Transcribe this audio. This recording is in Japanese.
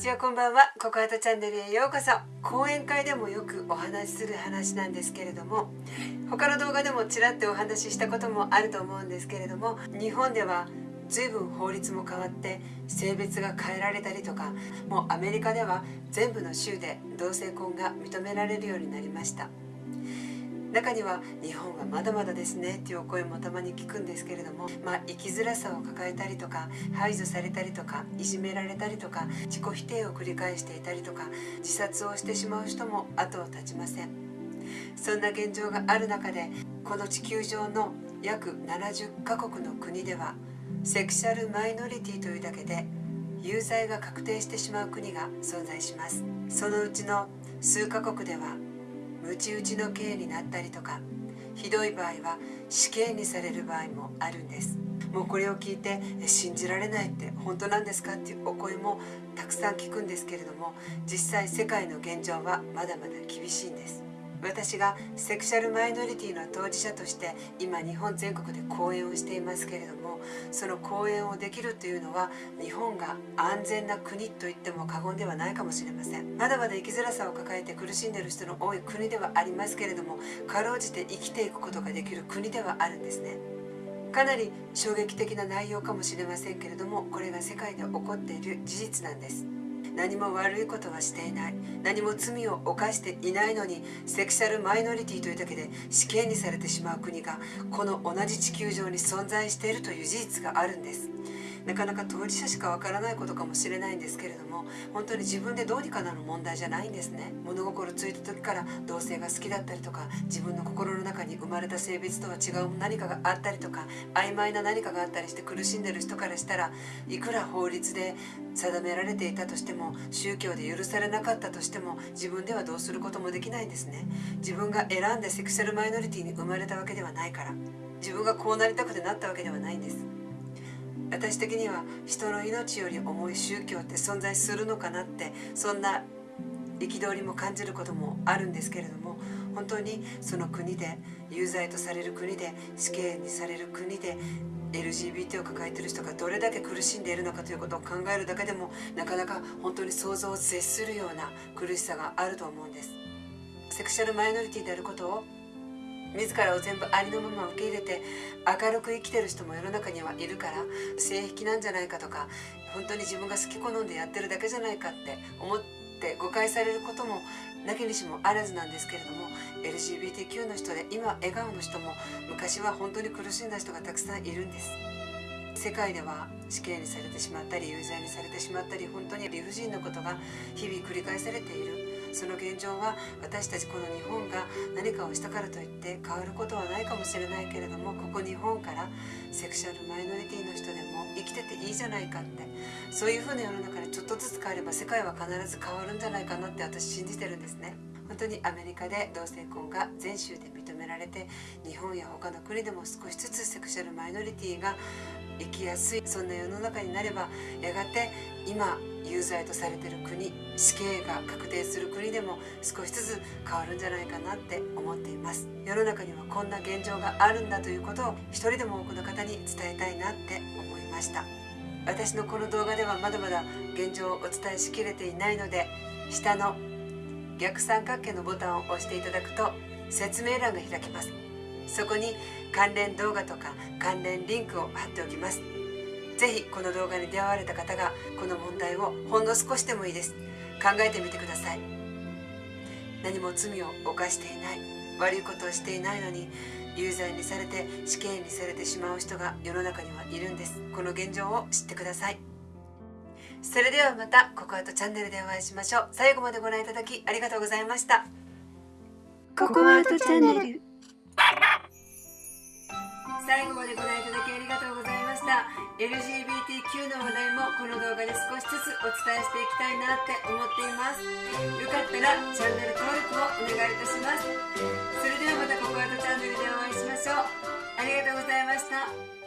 ちはこんばんは。ココアートチャンネルへようこそ。講演会でもよくお話しする話なんですけれども他の動画でもちらっとお話ししたこともあると思うんですけれども日本では随分法律も変わって性別が変えられたりとかもうアメリカでは全部の州で同性婚が認められるようになりました。中には日本はまだまだですねっていうお声もたまに聞くんですけれども、まあ、生きづらさを抱えたりとか排除されたりとかいじめられたりとか自己否定を繰り返していたりとか自殺をしてしまう人も後を絶ちません。そんな現状がある中でこの地球上の約70カ国の国ではセクシャルマイノリティというだけで有罪が確定してしまう国が存在します。そのうちの数カ国ではムチ打ちの刑になったりとかひどい場合は死刑にされる場合もあるんです。もうこれを聞いて信じられないって本当なんですかっていうお声もたくさん聞くんですけれども実際世界の現状はまだまだ厳しいんです。私がセクシャルマイノリティの当事者として今日本全国で講演をしていますけれどもその講演をできるというのは日本が安全な国と言っても過言ではないかもしれません。まだまだ生きづらさを抱えて苦しんでいる人の多い国ではありますけれどもかろうじて生きていくことができる国ではあるんですね。かなり衝撃的な内容かもしれませんけれどもこれが世界で起こっている事実なんです。何も悪いことはしていない。何も罪を犯していないのにセクシャルマイノリティというだけで死刑にされてしまう国がこの同じ地球上に存在しているという事実があるんです。なかなか当事者しかわからないことかもしれないんですけれども本当に自分でどうにかなる問題じゃないんですね。物心ついた時から同性が好きだったりとか自分の心に生まれた性別とは違う何かがあったりとか曖昧な何かがあったりして苦しんでる人からしたらいくら法律で定められていたとしても宗教で許されなかったとしても自分ではどうすることもできないんですね。自分が選んでセクシャルマイノリティに生まれたわけではないから自分がこうなりたくてなったわけではないんです。私的には人の命より重い宗教って存在するのかなってそんな憤りも感じることもあるんですけれども本当にその国で有罪とされる国で死刑にされる国で LGBT を抱えている人がどれだけ苦しんでいるのかということを考えるだけでもなかなか本当に想像を絶するような苦しさがあると思うんです。セクシャルマイノリティであることを自らを全部ありのまま受け入れて明るく生きてる人も世の中にはいるから性癖なんじゃないかとか本当に自分が好き好んでやってるだけじゃないかって思って誤解されることもなきにしもあらずなんですけれども LGBTQ の人で今笑顔の人も昔は本当に苦しんだ人がたくさんいるんです。世界では死刑にされてしまったり有罪にされてしまったり本当に理不尽なことが日々繰り返されている。その現状は私たちこの日本が何かをしたからといって変わることはないかもしれないけれどもここ日本からセクシャルマイノリティの人でも生きてていいじゃないかってそういうふうな世の中でちょっとずつ変われば世界は必ず変わるんじゃないかなって私信じてるんですね。本当にアメリカで同性婚が全州でめられて日本や他の国でも少しずつセクシャルマイノリティが生きやすいそんな世の中になればやがて今有罪とされてる国死刑が確定する国でも少しずつ変わるんじゃないかなって思っています。世の中にはこんな現状があるんだということを一人でも多くの方に伝えたいなって思いました。私のこの動画ではまだまだ現状をお伝えしきれていないので下の逆三角形のボタンを押していただくと説明欄が開きます。そこに関連動画とか関連リンクを貼っておきます。ぜひこの動画に出会われた方がこの問題をほんの少しでもいいです。考えてみてください。何も罪を犯していない。悪いことをしていないのに有罪にされて死刑にされてしまう人が世の中にはいるんです。この現状を知ってください。それではまたココアートチャンネルでお会いしましょう。最後までご覧いただきありがとうございました。ココアートチャンネル。最後までご覧いただきありがとうございました。LGBTQ の話題もこの動画で少しずつお伝えしていきたいなって思っています。よかったらチャンネル登録をお願いいたします。それではまたココアートチャンネルでお会いしましょう。ありがとうございました。